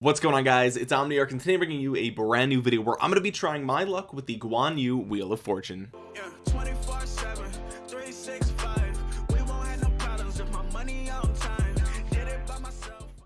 what's going on guys? It's omniarch and today I'm bringing you a brand new video where i'm going to be trying my luck with the guan yu wheel of fortune. Yeah,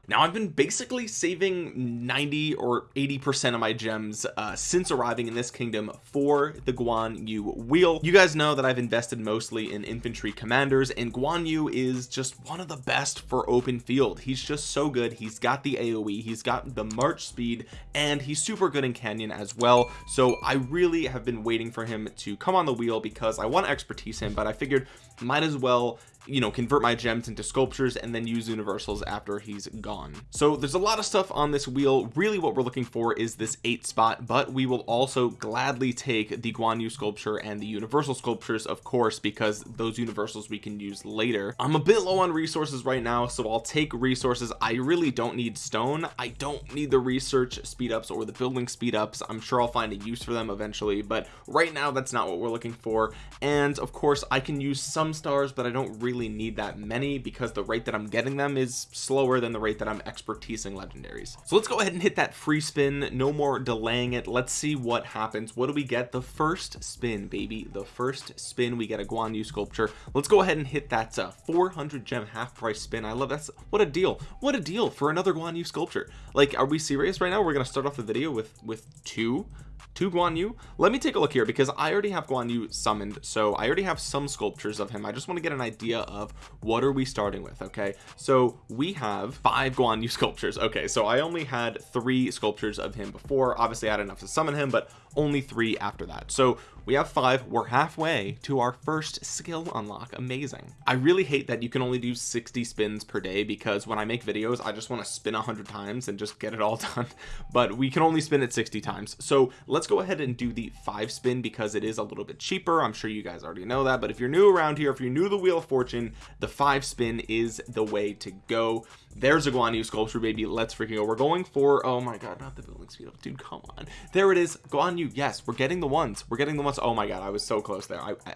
now I've been basically saving 90 or 80 percent of my gems uh, since arriving in this kingdom for the Guan Yu wheel. You guys know that I've invested mostly in infantry commanders and Guan Yu is just one of the best for open field. He's just so good. He's got the AoE he's got the march speed and he's super good in canyon as well. So I really have been waiting for him to come on the wheel because I want to expertise him but I figured might as well you know convert my gems into sculptures and then use universals after he's gone. So there's a lot of stuff on this wheel. Really what we're looking for is this eight spot but we will also gladly take the Guan Yu sculpture and the universal sculptures of course because those universals we can use later. I'm a bit low on resources right now so I'll take resources. I really don't need stone. I don't need the research speed ups or the building speed ups I'm sure I'll find a use for them eventually but right now that's not what we're looking for. And of course I can use some stars but I don't really really need that many because the rate that I'm getting them is slower than the rate that I'm expertising legendaries. So let's go ahead and hit that free spin. No more delaying it. Let's see what happens. What do we get? The first spin baby. The first spin. We get a Guan Yu sculpture. Let's go ahead and hit that uh, 400 gem half price spin. I love that's what a deal. What a deal for another Guan Yu sculpture. Like are we serious right now? We're gonna start off the video with with two to Guan Yu. Let me take a look here because I already have Guan Yu summoned so I already have some sculptures of him. I just want to get an idea of what are we starting with okay? So we have five Guan Yu sculptures. Okay so I only had three sculptures of him before. Obviously I had enough to summon him but only three after that. So we have five. We're halfway to our first skill unlock. Amazing. I really hate that you can only do 60 spins per day because when I make videos I just want to spin a hundred times and just get it all done. But we can only spin it 60 times. So let's go ahead and do the five spin because it is a little bit cheaper. I'm sure you guys already know that. But if you're new around here if you're new to the wheel of fortune the five spin is the way to go there's a Guan Yu sculpture baby. Let's freaking go. We're going for oh my god not the building speed up. Dude come on. There it is. Guan Yu yes. We're getting the ones. We're getting the ones. Oh my god I was so close there. I, I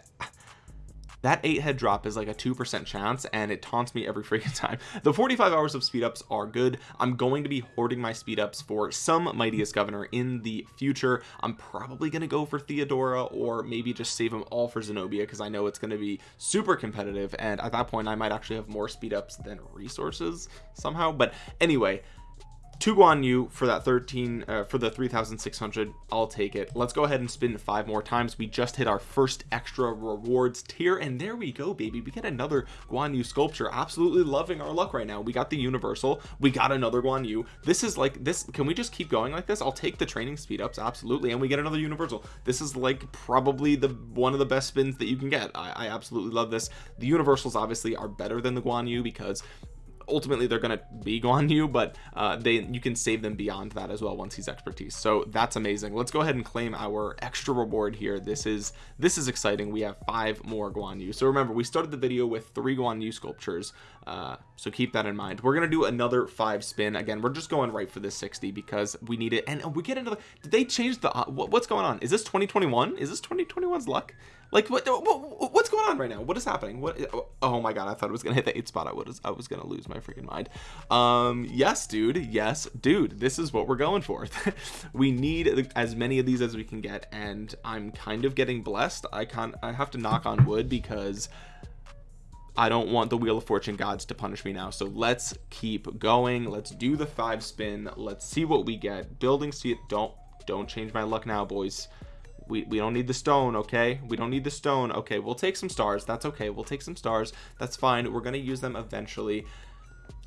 that eight head drop is like a two percent chance and it taunts me every freaking time. The 45 hours of speed ups are good. I'm going to be hoarding my speed ups for some mightiest governor in the future. I'm probably going to go for Theodora or maybe just save them all for Zenobia because I know it's going to be super competitive and at that point I might actually have more speed ups than resources somehow. But anyway to Guan Yu for that 13 uh, for the 3600 I'll take it. Let's go ahead and spin five more times. We just hit our first extra rewards tier and there we go baby. We get another Guan Yu sculpture. Absolutely loving our luck right now. We got the universal. We got another Guan Yu. This is like this can we just keep going like this? I'll take the training speed ups absolutely and we get another universal. This is like probably the one of the best spins that you can get. I, I absolutely love this. The universals obviously are better than the Guan Yu because ultimately they're gonna be Guan Yu but uh, they you can save them beyond that as well once he's expertise. So that's amazing. Let's go ahead and claim our extra reward here. This is this is exciting. We have five more Guan Yu. So remember we started the video with three Guan Yu sculptures uh, so keep that in mind. We're gonna do another five spin. Again we're just going right for this 60 because we need it. And we get into the did they change the uh, what's going on? Is this 2021 is this 2021's luck like what, what, what's going on right now? What is happening? What oh my god i thought it was gonna hit the eight spot. I was i was gonna lose my freaking mind. Um yes dude. Yes dude. This is what we're going for. We need as many of these as we can get and i'm kind of getting blessed. I can't i have to knock on wood because I don't want the wheel of fortune gods to punish me now. So let's keep going. Let's do the five spin. Let's see what we get. Building see don't don't change my luck now boys we, we don't need the stone okay? We don't need the stone. Okay we'll take some stars. That's okay. We'll take some stars. That's fine. We're to use them eventually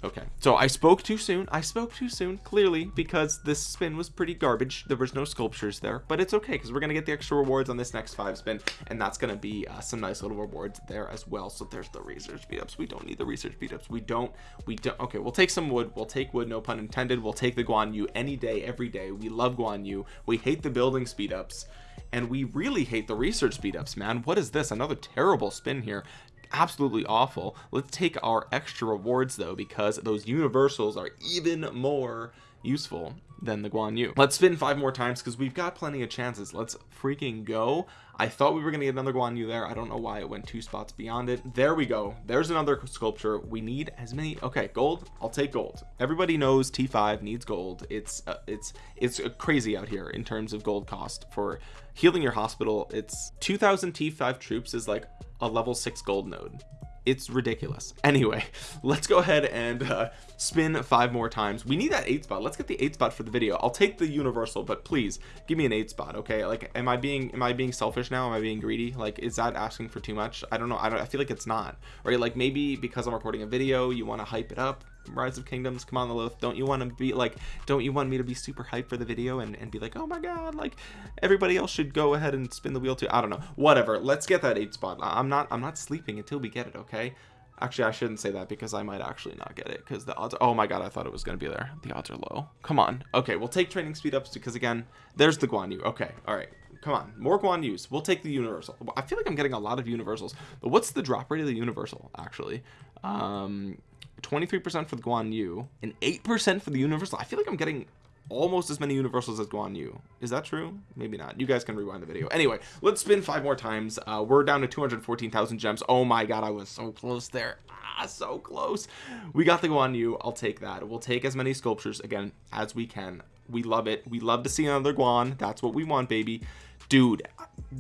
okay. So I spoke too soon. I spoke too soon clearly because this spin was pretty garbage. There was no sculptures there but it's okay because we're gonna get the extra rewards on this next five spin and that's gonna be uh, some nice little rewards there as well. So there's the research speed ups. We don't need the research speed ups. We don't we don't okay we'll take some wood. We'll take wood no pun intended. We'll take the Guan Yu any day every day. We love Guan Yu. We hate the building speed ups. And we really hate the research speed ups man. What is this? Another terrible spin here absolutely awful. Let's take our extra rewards though because those universals are even more useful than the Guan Yu. Let's spin five more times because we've got plenty of chances. Let's freaking go. I thought we were gonna get another Guan Yu there. I don't know why it went two spots beyond it. There we go. There's another sculpture. We need as many okay gold. I'll take gold. Everybody knows T5 needs gold. It's uh, it's it's crazy out here in terms of gold cost. For healing your hospital it's 2000 T5 troops is like a level six gold node it's ridiculous. Anyway let's go ahead and uh, spin five more times. We need that eight spot. Let's get the eight spot for the video. I'll take the universal but please give me an eight spot okay? Like am I being am I being selfish now? Am I being greedy? Like is that asking for too much? I don't know. I don't I feel like it's not right? Like maybe because I'm recording a video you want to hype it up rise of kingdoms come on the loaf don't you want to be like don't you want me to be super hyped for the video and, and be like oh my god like everybody else should go ahead and spin the wheel too? I don't know. Whatever. Let's get that eight spot. I'm not i'm not sleeping until we get it okay? Actually i shouldn't say that because i might actually not get it because the odds oh my god i thought it was going to be there. The odds are low. Come on. Okay we'll take training speed ups because again there's the guan yu. Okay all right. Come on. More guan yus. We'll take the universal. I feel like i'm getting a lot of universals but what's the drop rate of the universal actually? Um 23% for the Guan Yu and 8% for the Universal. I feel like I'm getting almost as many universals as Guan Yu. Is that true? Maybe not. You guys can rewind the video. Anyway, let's spin five more times. Uh, we're down to 214,000 gems. Oh my god, I was so close there. Ah, so close. We got the Guan Yu. I'll take that. We'll take as many sculptures again as we can. We love it. We love to see another Guan. That's what we want, baby. Dude,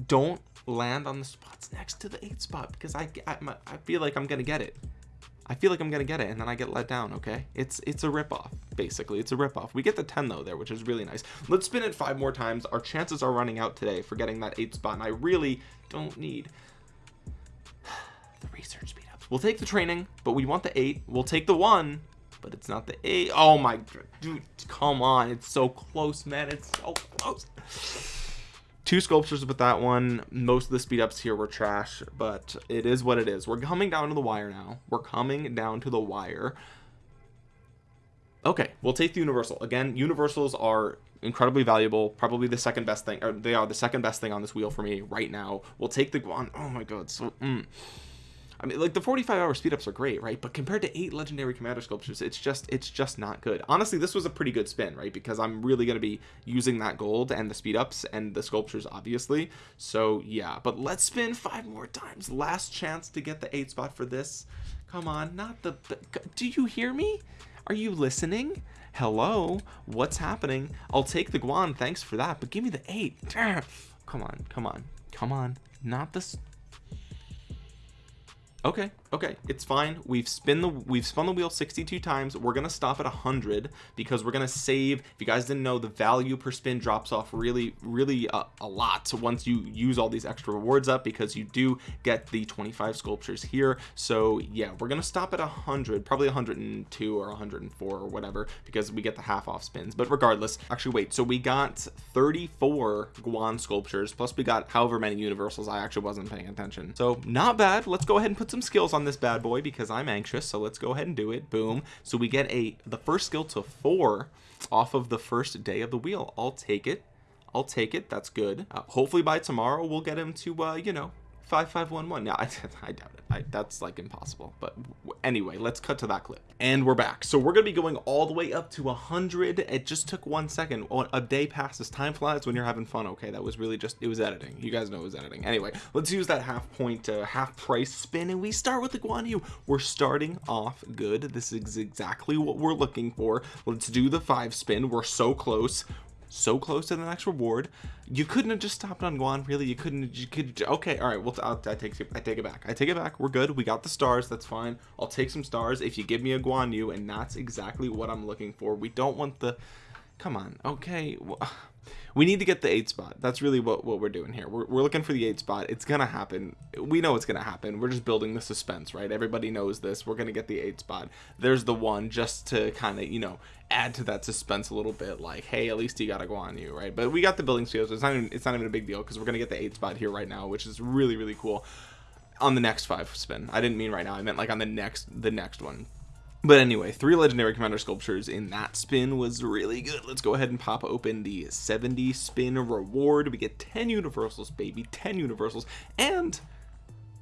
don't land on the spots next to the eight spot because I, I, I feel like I'm going to get it. I feel like I'm gonna get it and then I get let down okay? It's it's a ripoff basically. It's a ripoff. We get the 10 though there which is really nice. Let's spin it five more times. Our chances are running out today for getting that eight spot and I really don't need the research speed ups we'll take the training but we want the eight. We'll take the one but it's not the eight. Oh my dude come on. It's so close man. It's so close two sculptures with that one. Most of the speed ups here were trash but it is what it is. We're coming down to the wire now. We're coming down to the wire. Okay we'll take the universal. Again universals are incredibly valuable probably the second best thing or they are the second best thing on this wheel for me right now. We'll take the guan oh my god so mm. I mean like the 45 hour speed ups are great right? But compared to eight legendary commander sculptures it's just it's just not good. Honestly this was a pretty good spin right? Because I'm really going to be using that gold and the speed ups and the sculptures obviously. So yeah. But let's spin five more times. Last chance to get the eight spot for this. Come on not the do you hear me? Are you listening? Hello? What's happening? I'll take the Guan thanks for that but give me the eight. Come on come on come on. Not this okay okay it's fine. We've spin the we've spun the wheel 62 times. We're gonna stop at 100 because we're gonna save. If you guys didn't know the value per spin drops off really really uh, a lot. Once you use all these extra rewards up because you do get the 25 sculptures here. So yeah we're gonna stop at 100 probably 102 or 104 or whatever because we get the half off spins. But regardless actually wait. So we got 34 Guan sculptures plus we got however many universals. I actually wasn't paying attention. So not bad. Let's go ahead and put some skills on this bad boy because I'm anxious so let's go ahead and do it. Boom. So we get a the first skill to four off of the first day of the wheel. I'll take it. I'll take it. That's good. Uh, hopefully by tomorrow we'll get him to uh you know 5511 yeah I, I doubt it. I, that's like impossible but anyway let's cut to that clip. And we're back. So we're gonna be going all the way up to 100 it just took one second. A day passes time flies when you're having fun. Okay that was really just it was editing. You guys know it was editing. Anyway let's use that half point uh, half price spin and we start with the Guan Yu we're starting off good. This is exactly what we're looking for. Let's do the five spin. We're so close so close to the next reward you couldn't have just stopped on Guan really. You couldn't you could okay all right well I'll, I take I take it back. I take it back. We're good. We got the stars. That's fine. I'll take some stars. If you give me a Guan Yu and that's exactly what I'm looking for we don't want the come on okay we need to get the eight spot. That's really what, what we're doing here. We're, we're looking for the eight spot. It's gonna happen. We know it's gonna happen. We're just building the suspense right? Everybody knows this. We're gonna get the eight spot. There's the one just to kind of you know add to that suspense a little bit like hey at least you gotta Guan Yu right? But we got the building skills it's not even, it's not even a big deal because we're gonna get the eight spot here right now which is really really cool. On the next five spin. I didn't mean right now. I meant like on the next the next one but anyway three legendary commander sculptures in that spin was really good. Let's go ahead and pop open the 70 spin reward. We get 10 universals baby 10 universals. And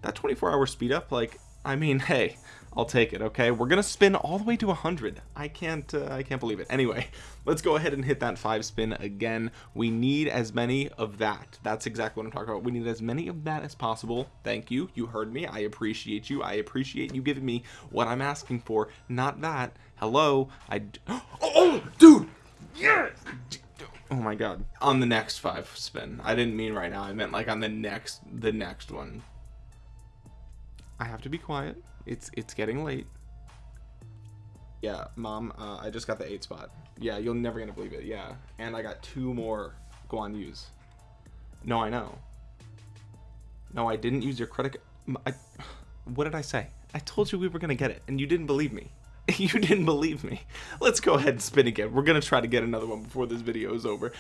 that 24 hour speed up like I mean hey I'll take it okay? We're gonna spin all the way to 100 I can't uh, I can't believe it. Anyway let's go ahead and hit that five spin again. We need as many of that. That's exactly what I'm talking about. We need as many of that as possible. Thank you. You heard me. I appreciate you. I appreciate you giving me what I'm asking for. Not that. Hello. I oh, oh dude! Yes! Oh my god. On the next five spin. I didn't mean right now. I meant like on the next the next one I have to be quiet. It's it's getting late. Yeah mom uh, I just got the eight spot. Yeah you're never gonna believe it. Yeah and I got two more Guan Yu's. No I know. No I didn't use your credit I, what did I say? I told you we were gonna get it and you didn't believe me. You didn't believe me. Let's go ahead and spin again. We're gonna try to get another one before this video is over.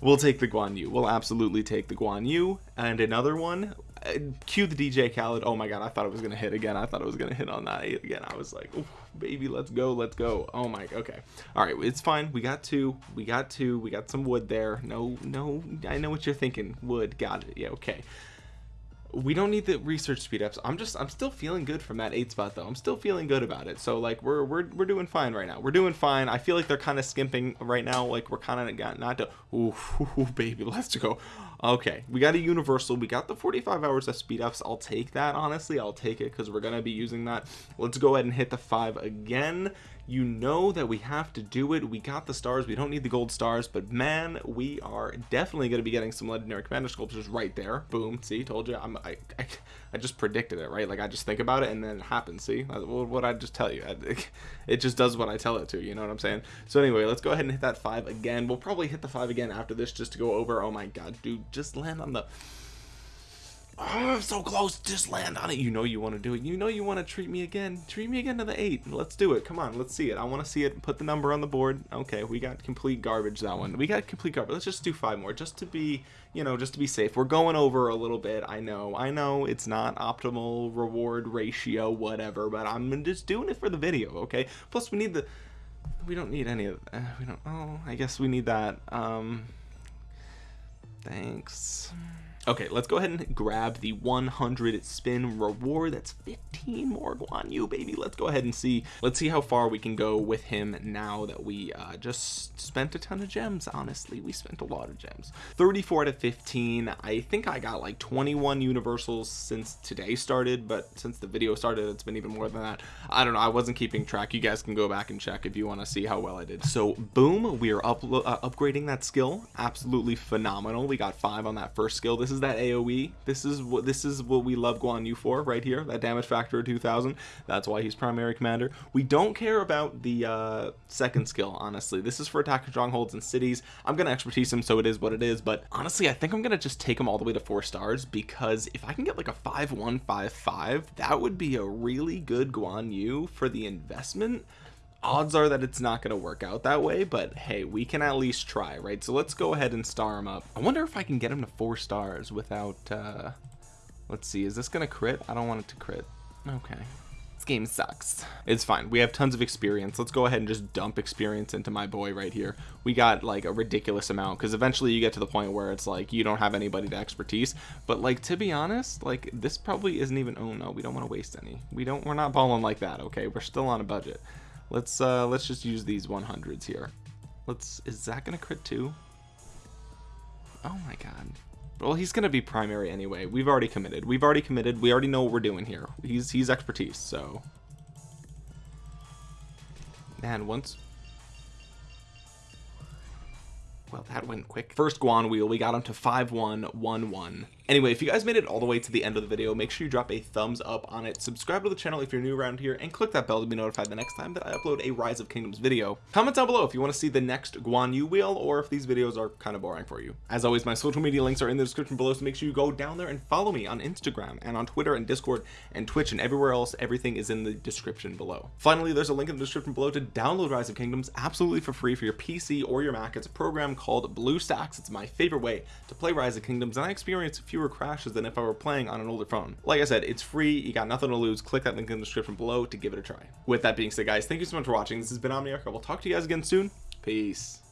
We'll take the Guan Yu. We'll absolutely take the Guan Yu and another one Uh, cue the DJ Khaled. Oh my god I thought it was gonna hit again. I thought it was gonna hit on that again. I was like baby let's go let's go. Oh my okay. All right it's fine. We got two. We got two. We got some wood there. No no I know what you're thinking. Wood. Got it. Yeah okay we don't need the research speed ups. I'm just i'm still feeling good from that eight spot though. I'm still feeling good about it. So like we're we're, we're doing fine right now. We're doing fine. I feel like they're kind of skimping right now. Like we're kind of not to ooh, ooh, baby let's go. Okay we got a universal. We got the 45 hours of speed ups. I'll take that honestly. I'll take it because we're gonna be using that. Let's go ahead and hit the five again you know that we have to do it. We got the stars. We don't need the gold stars. But man we are definitely going to be getting some legendary commander sculptures right there. Boom. See? Told you i'm I, I, I just predicted it right? Like i just think about it and then it happens. See? What i just tell you? It just does what i tell it to you know what i'm saying? So anyway let's go ahead and hit that five again. We'll probably hit the five again after this just to go over. Oh my god dude just land on the oh, I'm so close. Just land on it. You know you want to do it. You know you want to treat me again. Treat me again to the eight. Let's do it. Come on let's see it. I want to see it. Put the number on the board. Okay we got complete garbage that one. We got complete garbage. Let's just do five more just to be you know just to be safe. We're going over a little bit. I know. I know it's not optimal reward ratio whatever but I'm just doing it for the video okay? Plus we need the we don't need any of uh, we don't oh I guess we need that um thanks okay let's go ahead and grab the 100 spin reward. That's 15 more. Guan Yu baby. Let's go ahead and see. Let's see how far we can go with him now that we uh, just spent a ton of gems honestly. We spent a lot of gems. 34 to 15 I think I got like 21 universals since today started but since the video started it's been even more than that. I don't know. I wasn't keeping track. You guys can go back and check if you want to see how well I did. So boom we are up uh, upgrading that skill. Absolutely phenomenal. We got five on that first skill. This is is that AoE this is what this is what we love Guan Yu for right here that damage factor of 2000 that's why he's primary commander. We don't care about the uh, second skill honestly. This is for attacking strongholds and cities. I'm gonna expertise him so it is what it is but honestly I think I'm gonna just take him all the way to four stars because if I can get like a 5155 that would be a really good Guan Yu for the investment odds are that it's not going to work out that way but hey we can at least try right? So let's go ahead and star him up. I wonder if I can get him to four stars without uh let's see is this gonna crit? I don't want it to crit. Okay. This game sucks. It's fine. We have tons of experience. Let's go ahead and just dump experience into my boy right here. We got like a ridiculous amount because eventually you get to the point where it's like you don't have anybody to expertise. But like to be honest like this probably isn't even oh no we don't want to waste any. We don't we're not balling like that okay? We're still on a budget let's uh let's just use these 100s here. Let's is that gonna crit too oh my god. Well he's gonna be primary anyway. We've already committed. We've already committed. We already know what we're doing here. He's he's expertise so. Man once. Well that went quick. First guan wheel we got him to 5111 anyway if you guys made it all the way to the end of the video make sure you drop a thumbs up on it. Subscribe to the channel if you're new around here and click that bell to be notified the next time that I upload a rise of kingdoms video. Comment down below if you want to see the next Guan Yu wheel or if these videos are kind of boring for you. As always my social media links are in the description below so make sure you go down there and follow me on Instagram and on Twitter and Discord and Twitch and everywhere else. Everything is in the description below. Finally there's a link in the description below to download rise of kingdoms absolutely for free for your PC or your Mac. It's a program called BlueStacks it's my favorite way to play rise of kingdoms and I experience a few fewer crashes than if I were playing on an older phone. Like I said it's free you got nothing to lose click that link in the description below to give it a try. With that being said guys thank you so much for watching. This has been Omniarch. I will talk to you guys again soon. Peace